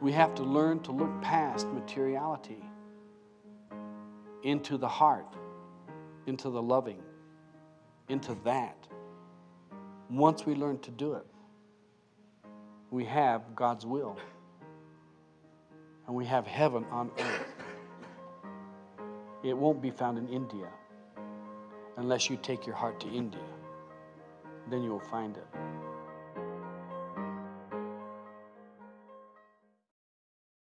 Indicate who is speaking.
Speaker 1: We have to learn to look past materiality into the heart, into the loving, into that. Once we learn to do it, we have God's will and we have heaven on earth. It won't be found in India unless you take your heart to India. Then you will find it.